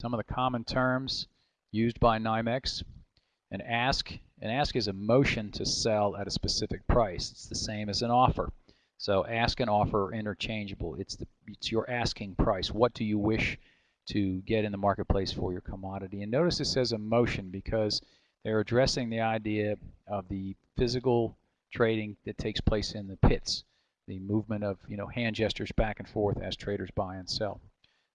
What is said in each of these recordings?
Some of the common terms used by NYMEX. An ask, an ask is a motion to sell at a specific price. It's the same as an offer. So ask and offer are interchangeable. It's the it's your asking price. What do you wish to get in the marketplace for your commodity? And notice it says a motion because they're addressing the idea of the physical trading that takes place in the pits, the movement of you know hand gestures back and forth as traders buy and sell.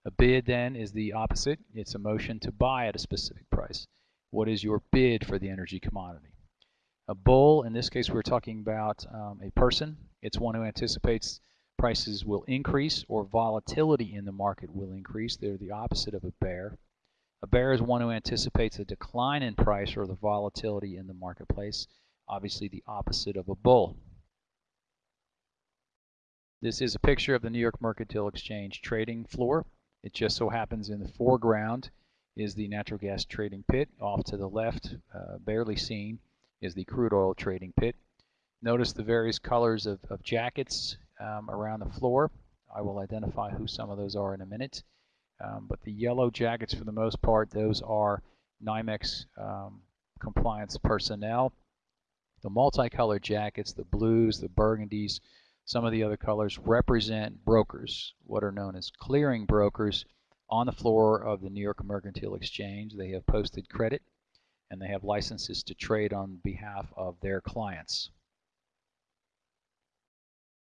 A bid then is the opposite. It's a motion to buy at a specific price. What is your bid for the energy commodity? A bull, in this case we're talking about um, a person. It's one who anticipates prices will increase or volatility in the market will increase. They're the opposite of a bear. A bear is one who anticipates a decline in price or the volatility in the marketplace. Obviously the opposite of a bull. This is a picture of the New York Mercantile Exchange trading floor. It just so happens in the foreground is the natural gas trading pit. Off to the left, uh, barely seen, is the crude oil trading pit. Notice the various colors of, of jackets um, around the floor. I will identify who some of those are in a minute. Um, but the yellow jackets, for the most part, those are NYMEX um, compliance personnel. The multicolored jackets, the blues, the burgundies, some of the other colors represent brokers, what are known as clearing brokers on the floor of the New York Mercantile Exchange. They have posted credit and they have licenses to trade on behalf of their clients.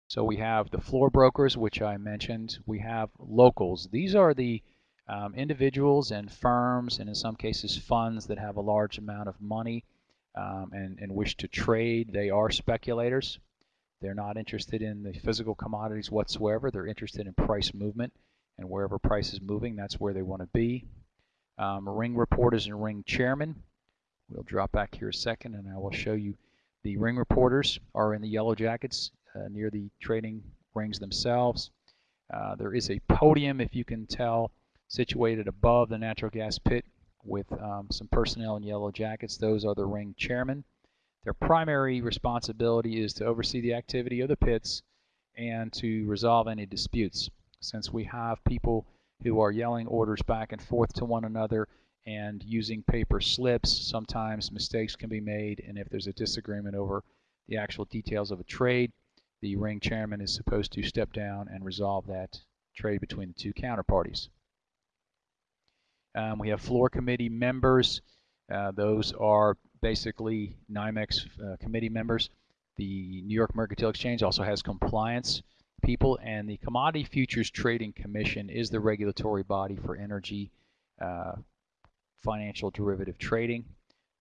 So we have the floor brokers, which I mentioned. We have locals. These are the um, individuals and firms, and in some cases funds that have a large amount of money um, and, and wish to trade. They are speculators. They're not interested in the physical commodities whatsoever. They're interested in price movement, and wherever price is moving, that's where they want to be. Um, ring reporters and ring chairmen. We'll drop back here a second, and I will show you the ring reporters are in the yellow jackets uh, near the trading rings themselves. Uh, there is a podium, if you can tell, situated above the natural gas pit with um, some personnel in yellow jackets. Those are the ring chairmen. Their primary responsibility is to oversee the activity of the pits and to resolve any disputes. Since we have people who are yelling orders back and forth to one another and using paper slips, sometimes mistakes can be made, and if there's a disagreement over the actual details of a trade, the ring chairman is supposed to step down and resolve that trade between the two counterparties. Um, we have floor committee members. Uh, those are basically NYMEX uh, committee members. The New York Mercantile Exchange also has compliance people, and the Commodity Futures Trading Commission is the regulatory body for energy uh, financial derivative trading.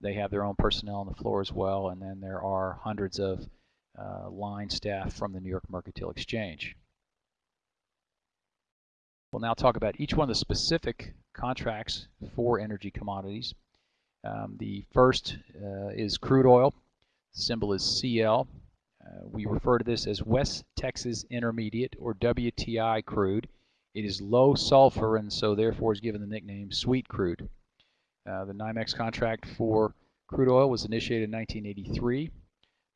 They have their own personnel on the floor as well, and then there are hundreds of uh, line staff from the New York Mercantile Exchange. We'll now talk about each one of the specific contracts for energy commodities. Um, the first uh, is crude oil. Symbol is CL. Uh, we refer to this as West Texas Intermediate or WTI crude. It is low sulfur and so therefore is given the nickname sweet crude. Uh, the NYMEX contract for crude oil was initiated in 1983.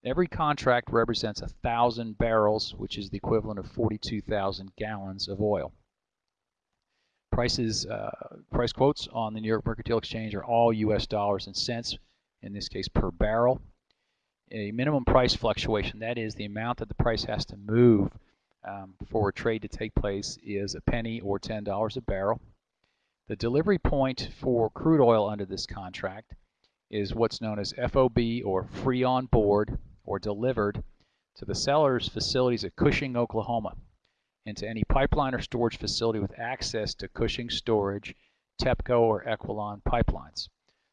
Every contract represents a thousand barrels, which is the equivalent of 42,000 gallons of oil. Prices, uh, price quotes on the New York Mercantile Exchange are all U.S. dollars and cents, in this case per barrel. A minimum price fluctuation, that is the amount that the price has to move um, for a trade to take place, is a penny or $10 a barrel. The delivery point for crude oil under this contract is what's known as FOB or free on board or delivered to the seller's facilities at Cushing, Oklahoma into any pipeline or storage facility with access to Cushing storage, TEPPCO or Equilon pipelines.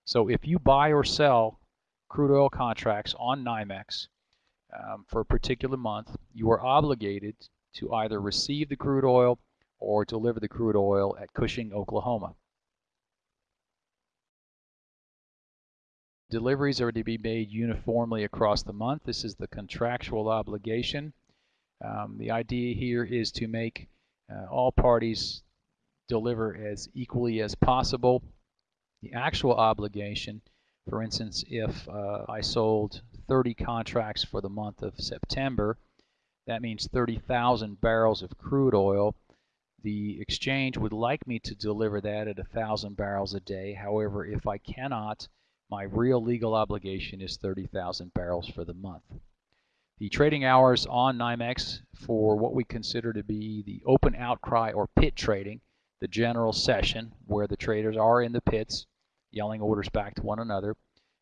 So if you buy or sell crude oil contracts on NYMEX um, for a particular month, you are obligated to either receive the crude oil or deliver the crude oil at Cushing, Oklahoma. Deliveries are to be made uniformly across the month. This is the contractual obligation. Um, the idea here is to make uh, all parties deliver as equally as possible. The actual obligation, for instance, if uh, I sold 30 contracts for the month of September, that means 30,000 barrels of crude oil. The exchange would like me to deliver that at 1,000 barrels a day. However, if I cannot, my real legal obligation is 30,000 barrels for the month. The trading hours on NYMEX for what we consider to be the open outcry or pit trading, the general session where the traders are in the pits yelling orders back to one another,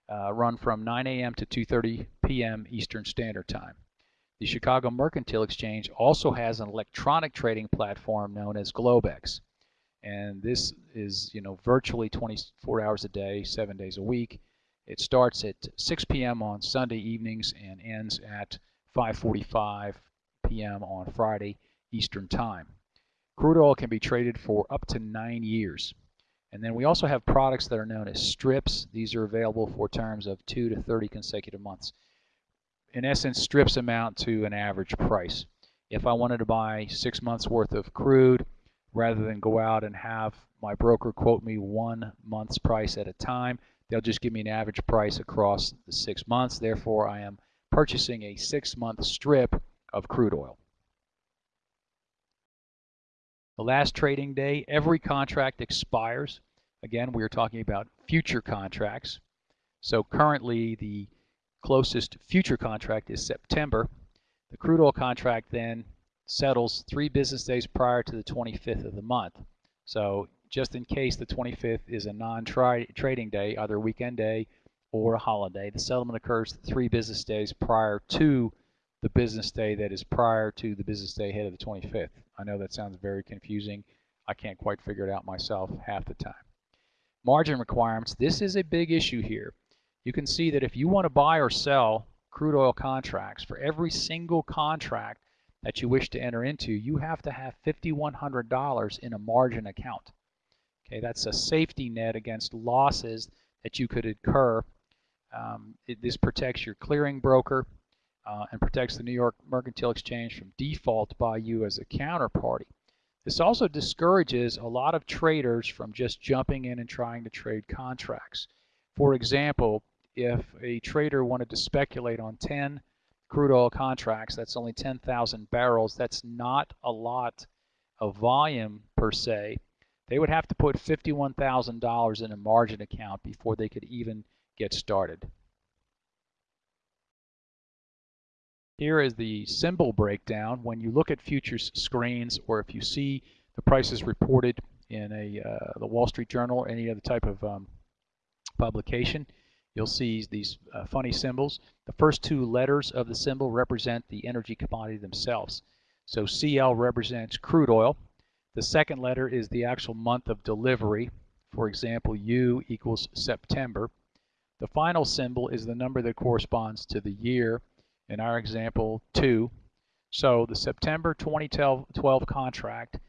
uh, run from 9 a.m. to 2.30 p.m. Eastern Standard Time. The Chicago Mercantile Exchange also has an electronic trading platform known as Globex. And this is, you know, virtually 24 hours a day, seven days a week. It starts at 6 p.m. on Sunday evenings and ends at 5.45 p.m. on Friday Eastern Time. Crude oil can be traded for up to nine years. And then we also have products that are known as strips. These are available for terms of 2 to 30 consecutive months in essence, strips amount to an average price. If I wanted to buy six months worth of crude, rather than go out and have my broker quote me one month's price at a time, they'll just give me an average price across the six months. Therefore, I am purchasing a six-month strip of crude oil. The last trading day, every contract expires. Again, we are talking about future contracts. So currently, the closest future contract is September. The crude oil contract then settles three business days prior to the 25th of the month. So just in case the 25th is a non-trading day, either weekend day or a holiday, the settlement occurs three business days prior to the business day that is prior to the business day ahead of the 25th. I know that sounds very confusing. I can't quite figure it out myself half the time. Margin requirements. This is a big issue here you can see that if you want to buy or sell crude oil contracts, for every single contract that you wish to enter into, you have to have $5,100 in a margin account. Okay, that's a safety net against losses that you could incur. Um, it, this protects your clearing broker uh, and protects the New York Mercantile Exchange from default by you as a counterparty. This also discourages a lot of traders from just jumping in and trying to trade contracts. For example, if a trader wanted to speculate on 10 crude oil contracts, that's only 10,000 barrels, that's not a lot of volume per se. They would have to put $51,000 in a margin account before they could even get started. Here is the symbol breakdown. When you look at futures screens or if you see the prices reported in a uh, the Wall Street Journal or any other type of um, publication, you'll see these uh, funny symbols. The first two letters of the symbol represent the energy commodity themselves. So CL represents crude oil. The second letter is the actual month of delivery. For example, U equals September. The final symbol is the number that corresponds to the year. In our example, 2. So the September 2012 contract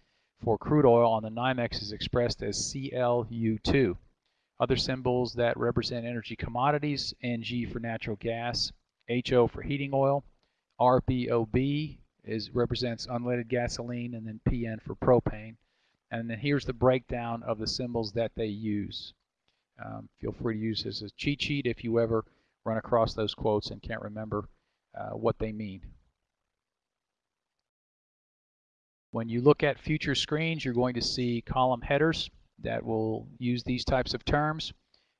for crude oil on the NYMEX is expressed as CLU2. Other symbols that represent energy commodities, NG for natural gas, HO for heating oil, RBOB is represents unleaded gasoline, and then PN for propane. And then here's the breakdown of the symbols that they use. Um, feel free to use this as a cheat sheet if you ever run across those quotes and can't remember uh, what they mean. When you look at future screens, you're going to see column headers that will use these types of terms.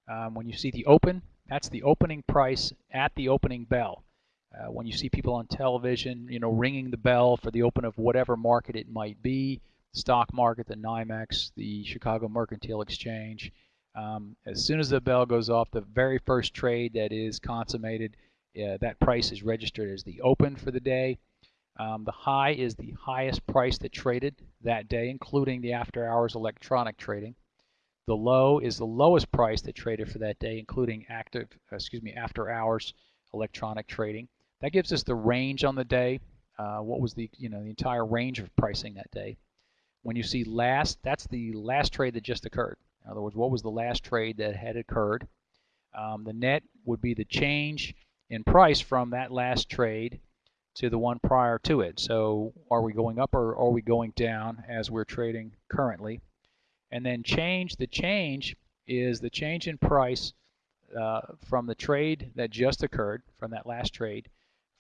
Um, when you see the open, that's the opening price at the opening bell. Uh, when you see people on television, you know, ringing the bell for the open of whatever market it might be, stock market, the NYMEX, the Chicago Mercantile Exchange, um, as soon as the bell goes off, the very first trade that is consummated, uh, that price is registered as the open for the day. Um, the high is the highest price that traded that day, including the after hours electronic trading. The low is the lowest price that traded for that day, including active, excuse me, after hours electronic trading. That gives us the range on the day. Uh, what was the, you know, the entire range of pricing that day. When you see last, that's the last trade that just occurred. In other words, what was the last trade that had occurred? Um, the net would be the change in price from that last trade to the one prior to it. So are we going up or are we going down as we're trading currently? And then change, the change is the change in price uh, from the trade that just occurred, from that last trade,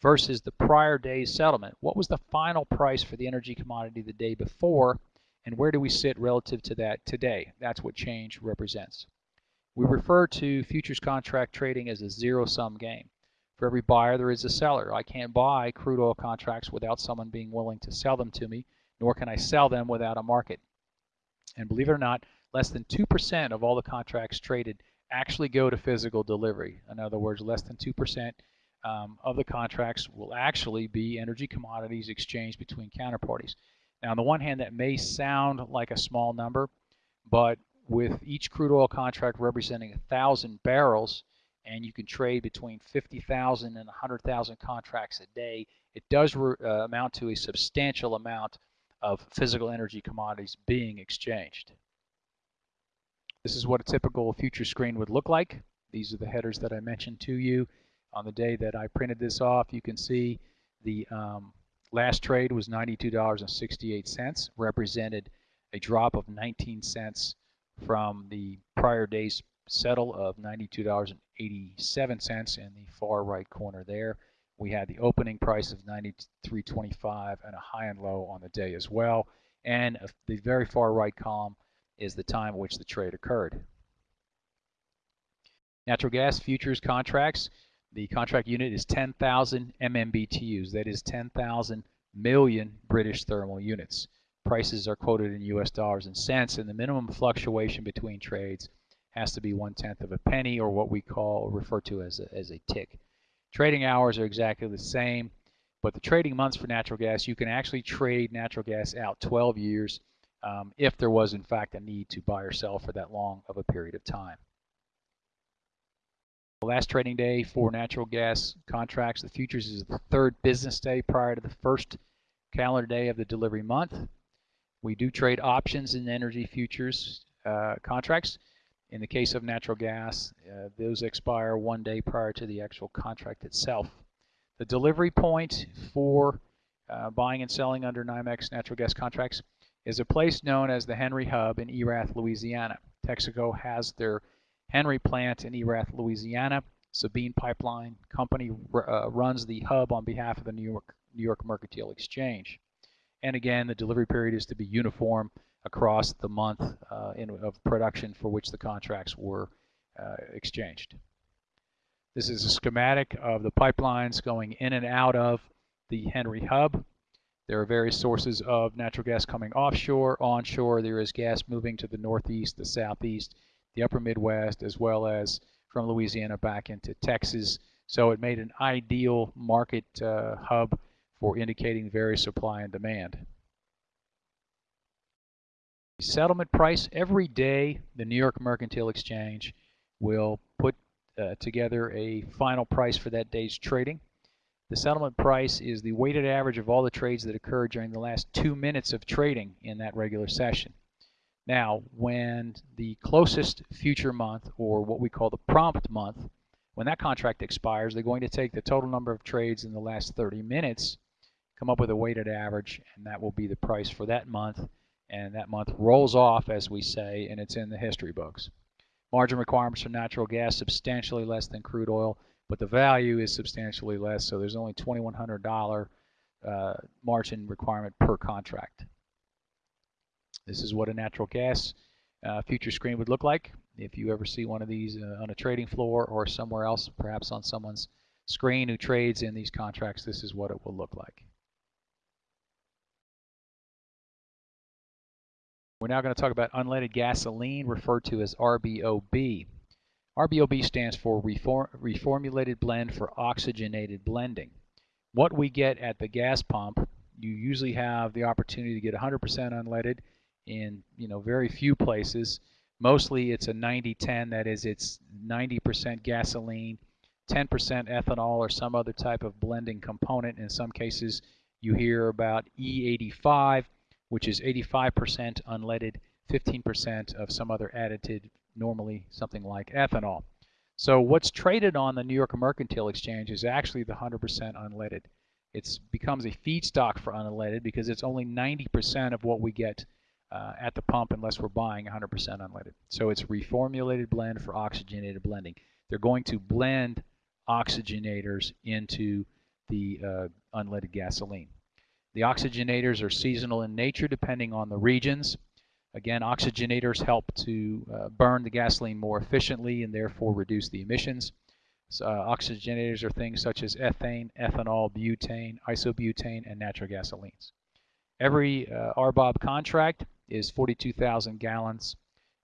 versus the prior day's settlement. What was the final price for the energy commodity the day before? And where do we sit relative to that today? That's what change represents. We refer to futures contract trading as a zero-sum game. For every buyer, there is a seller. I can't buy crude oil contracts without someone being willing to sell them to me, nor can I sell them without a market. And believe it or not, less than 2% of all the contracts traded actually go to physical delivery. In other words, less than 2% um, of the contracts will actually be energy commodities exchanged between counterparties. Now, on the one hand, that may sound like a small number, but with each crude oil contract representing 1,000 barrels, and you can trade between 50,000 and 100,000 contracts a day, it does uh, amount to a substantial amount of physical energy commodities being exchanged. This is what a typical future screen would look like. These are the headers that I mentioned to you. On the day that I printed this off, you can see the um, last trade was $92.68, represented a drop of 19 cents from the prior day's settle of $92.87 in the far right corner there. We had the opening price of 93.25 and a high and low on the day as well. And the very far right column is the time at which the trade occurred. Natural gas futures contracts, the contract unit is 10,000 MMBTUs. That is 10,000 million British thermal units. Prices are quoted in US dollars and cents, and the minimum fluctuation between trades has to be one tenth of a penny, or what we call or refer to as a, as a tick. Trading hours are exactly the same, but the trading months for natural gas, you can actually trade natural gas out 12 years um, if there was in fact a need to buy or sell for that long of a period of time. The last trading day for natural gas contracts, the futures is the third business day prior to the first calendar day of the delivery month. We do trade options in energy futures uh, contracts. In the case of natural gas, uh, those expire one day prior to the actual contract itself. The delivery point for uh, buying and selling under NYMEX natural gas contracts is a place known as the Henry Hub in Erath, Louisiana. Texaco has their Henry plant in Erath, Louisiana. Sabine Pipeline Company uh, runs the hub on behalf of the New York, New York Mercantile Exchange. And again, the delivery period is to be uniform across the month uh, in, of production for which the contracts were uh, exchanged. This is a schematic of the pipelines going in and out of the Henry Hub. There are various sources of natural gas coming offshore, onshore. There is gas moving to the northeast, the southeast, the upper Midwest, as well as from Louisiana back into Texas. So it made an ideal market uh, hub for indicating various supply and demand. Settlement price, every day the New York Mercantile Exchange will put uh, together a final price for that day's trading. The settlement price is the weighted average of all the trades that occurred during the last two minutes of trading in that regular session. Now, when the closest future month, or what we call the prompt month, when that contract expires, they're going to take the total number of trades in the last 30 minutes, come up with a weighted average, and that will be the price for that month. And that month rolls off, as we say, and it's in the history books. Margin requirements for natural gas substantially less than crude oil but the value is substantially less. So there's only $2,100 uh, margin requirement per contract. This is what a natural gas uh, future screen would look like. If you ever see one of these uh, on a trading floor or somewhere else, perhaps on someone's screen who trades in these contracts, this is what it will look like. We're now going to talk about unleaded gasoline, referred to as RBOB. RBOB stands for Reform, Reformulated Blend for Oxygenated Blending. What we get at the gas pump, you usually have the opportunity to get 100% unleaded in you know very few places. Mostly it's a 90-10, that is it's 90% gasoline, 10% ethanol or some other type of blending component. In some cases you hear about E85, which is 85% unleaded, 15% of some other additive normally something like ethanol. So what's traded on the New York Mercantile Exchange is actually the 100% unleaded. It becomes a feedstock for unleaded because it's only 90% of what we get uh, at the pump unless we're buying 100% unleaded. So it's reformulated blend for oxygenated blending. They're going to blend oxygenators into the uh, unleaded gasoline. The oxygenators are seasonal in nature depending on the regions. Again, oxygenators help to uh, burn the gasoline more efficiently and therefore reduce the emissions. So, uh, oxygenators are things such as ethane, ethanol, butane, isobutane, and natural gasolines. Every uh, RBOB contract is 42,000 gallons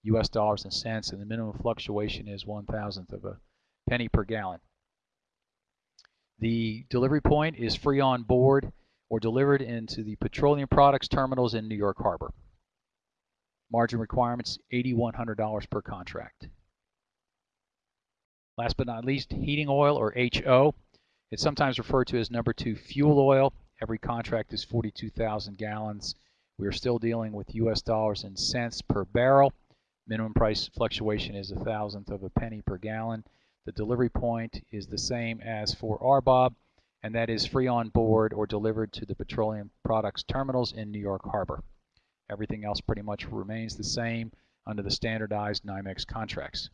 US dollars and cents, and the minimum fluctuation is one thousandth of a penny per gallon. The delivery point is free on board or delivered into the petroleum products terminals in New York Harbor. Margin requirements $8,100 per contract. Last but not least, heating oil or HO. It's sometimes referred to as number two fuel oil. Every contract is 42,000 gallons. We are still dealing with US dollars and cents per barrel. Minimum price fluctuation is a thousandth of a penny per gallon. The delivery point is the same as for RBOB, and that is free on board or delivered to the petroleum products terminals in New York Harbor. Everything else pretty much remains the same under the standardized NYMEX contracts.